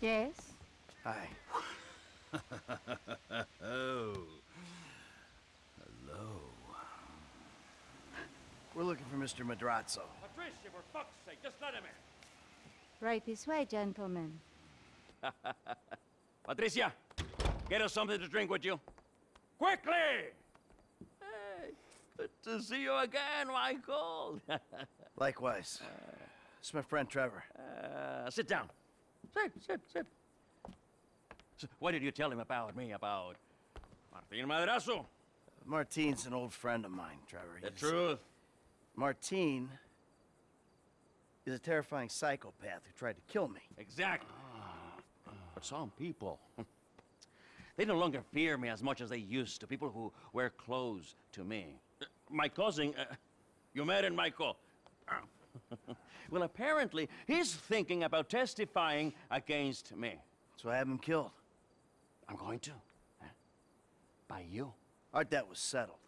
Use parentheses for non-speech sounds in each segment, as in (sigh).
Yes? Hi. (laughs) oh. Hello. We're looking for Mr. Madrazo. Patricia, for fuck's sake, just let him in. Right this way, gentlemen. (laughs) Patricia, get us something to drink, would you? Quickly! Hey, good to see you again, Michael. (laughs) Likewise. It's my friend Trevor. uh, sit down. Sit, sit, sit. So, what did you tell him about me, about Martin Madrazo? Martin's an old friend of mine, Trevor. The He's- truth. Martine is a terrifying psychopath who tried to kill me. Exactly. But some people, (laughs) they no longer fear me as much as they used to. People who wear clothes to me. Uh, My cousin, uh, you met him, Michael. (laughs) well, apparently, he's thinking about testifying against me. So I have him killed. I'm going to. huh? By you. Our debt was settled.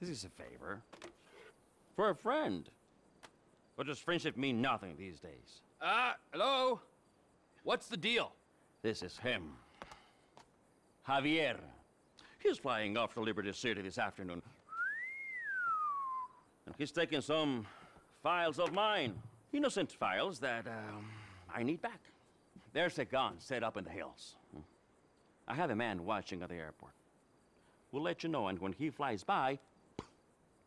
This is a favor. For a friend. But does friendship mean nothing these days? Uh, hello? What's the deal? This is him. Javier. He's flying off to Liberty City this afternoon. And he's taking some files of mine. Innocent files that um, I need back. There's a gun set up in the hills. I have a man watching at the airport. We'll let you know, and when he flies by,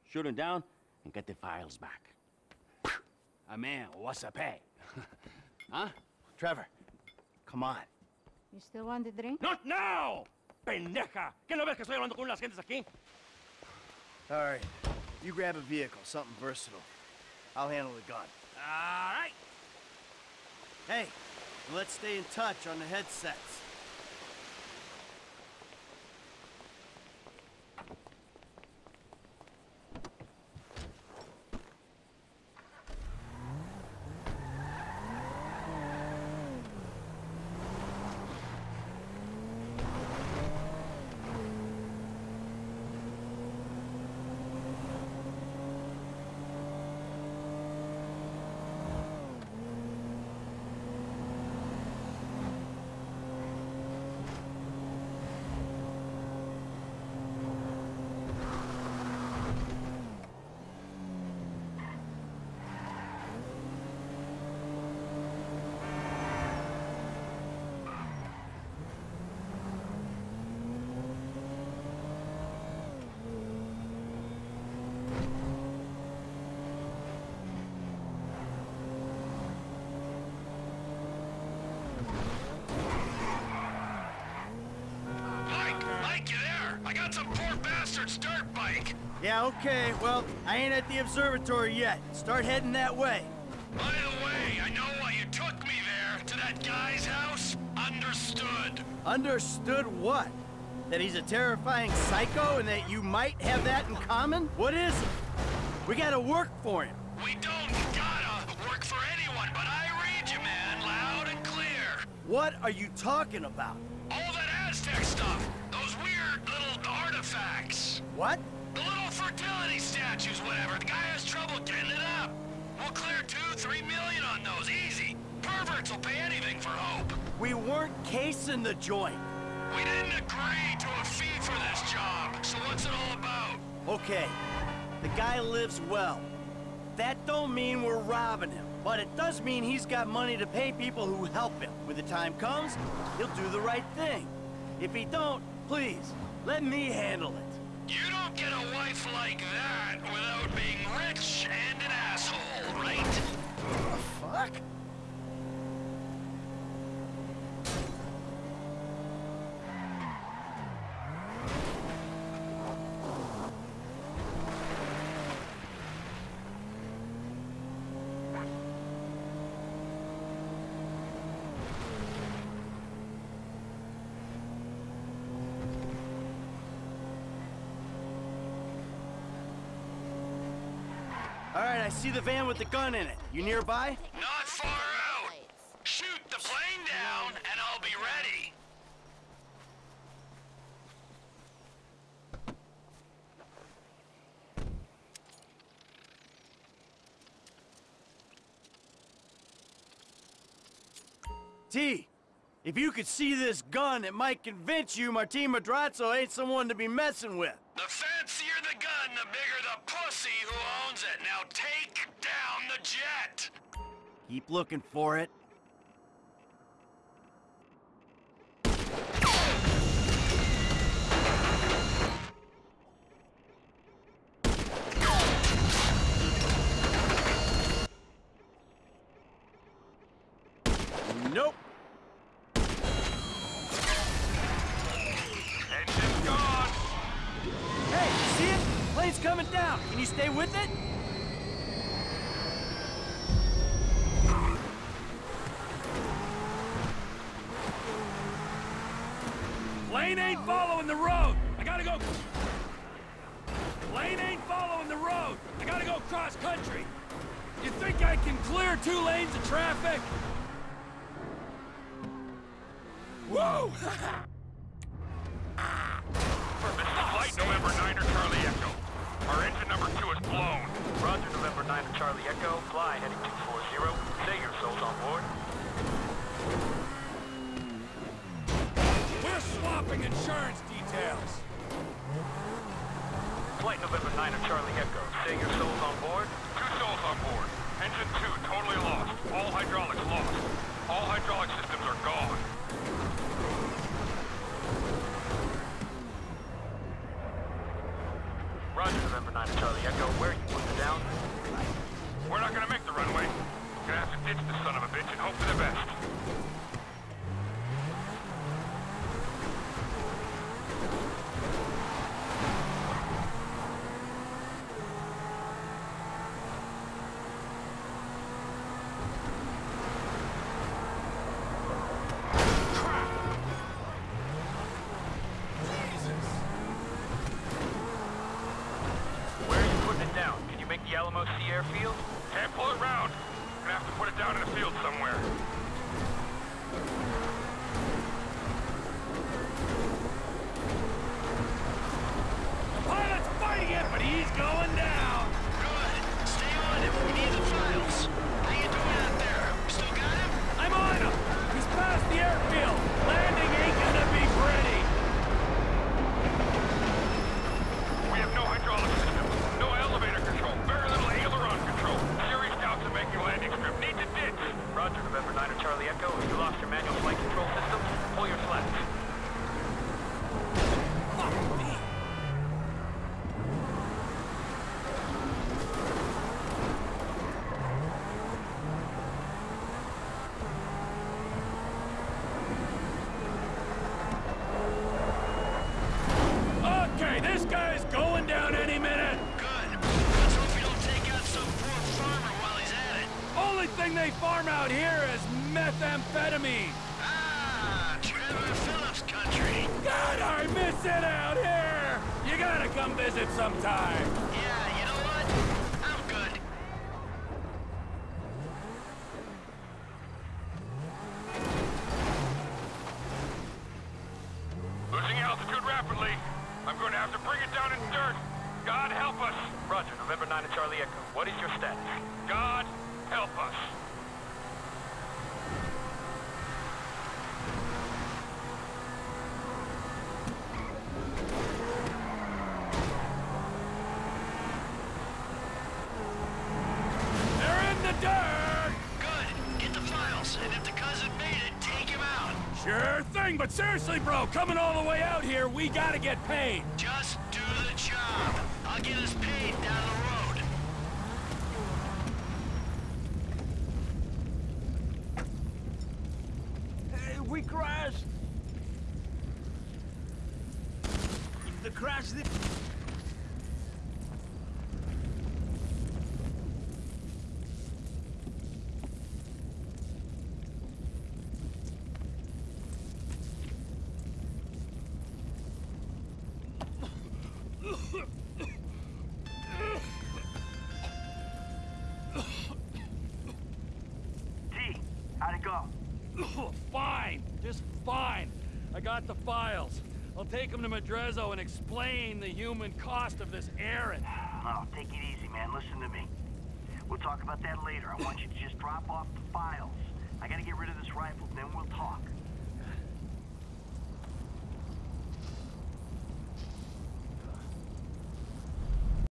shoot him down and get the files back. A man, what's a pay? (laughs) huh? Trevor, come on. You still want the drink? Not now! Pendeja! ¿Qué no ves que estoy hablando con las gentes aquí? All right. You grab a vehicle, something versatile. I'll handle the gun. All right. Hey, let's stay in touch on the headsets. Mike, Mike, you there? I got some poor bastard's dirt bike. Yeah, okay. Well, I ain't at the observatory yet. Start heading that way. By the way, I know why you took me there, to that guy's house. Understood. Understood what? That he's a terrifying psycho and that you might have that in common? What is it? We gotta work for him. We don't gotta work for anyone, but I read you, man, loud and clear. What are you talking about? All that Aztec stuff, those weird little artifacts. What? The little fertility statues, whatever. The guy has trouble getting it up. We'll clear two, three million on those, easy. Perverts will pay anything for hope. We weren't casing the joint. We didn't agree to a fee for this job, so what's it all about? Okay, the guy lives well. That don't mean we're robbing him, but it does mean he's got money to pay people who help him. When the time comes, he'll do the right thing. If he don't, please, let me handle it. You don't get a wife like that without being rich and an asshole, right? Fuck? All right, I see the van with the gun in it. You nearby? Not far out. Shoot the plane down, and I'll be ready. T, If you could see this gun, it might convince you Martin Madrazo ain't someone to be messing with. The the gun, the bigger the pussy who owns it. Now take down the jet! Keep looking for it. Nope. Engine's gone! Hey, see it? Plane's coming down. Can you stay with it? Lane ain't following the road. I gotta go. Lane ain't following the road. I gotta go cross country. You think I can clear two lanes of traffic? Whoa! This is Flight November 9er Charlie Echo. Our engine number 2 is blown. Roger, November 9 Charlie Echo. Fly heading 240. Say your souls on board. We're swapping insurance details. Flight November 9 of Charlie Echo. Say your souls on board. Two souls on board. Engine 2 totally lost. All hydraulics lost. All hydraulic systems are gone. 9 Charlie Echo. Where are you putting it down? We're not gonna make the runway. Gonna have to ditch the son of a bitch and hope for the best. Where are you putting it down? Can you make the Alamo Sea Airfield? Can't pull it round. Gonna have to put it down in a field somewhere. The pilot's fighting it, but he's going down. Good. Stay on him. We need the files. How you doing out there? Still got him? I'm on him. He's past the airfield. Landing ain't gonna be pretty. We have no hydraulic system, no elevator control, very little aileron control. Serious doubts of making landing strip. Need to ditch. Roger, November 9 Charlie Echo. If you lost your manual flight control system, pull your slats. Fuck me. Okay, this guy's going down any minute. Good. Let's hope you don't take out some poor farmer while he's at it. Only thing they farm out here is methamphetamine. Ah, Trevor Phillips country. God, I miss it out here. You gotta come visit sometime. Yeah, you know what? I'm good. Losing altitude rapidly. I'm going to have to bring it down in dirt. God help us. Roger, November 9 Charlie Echo. What is your status? God help us. They're in the dirt. Good. Get the files, and if the cousin made it, take him out. Sure thing, but seriously, bro, coming all the way out here, we gotta get paid. Just do the job. I'll get us paid down the road. Hey, we crashed. If the crash got the files. I'll take them to Madrazo and explain the human cost of this errand. No, take it easy, man. Listen to me. We'll talk about that later. I want you to just drop off the files. I gotta get rid of this rifle, then we'll talk.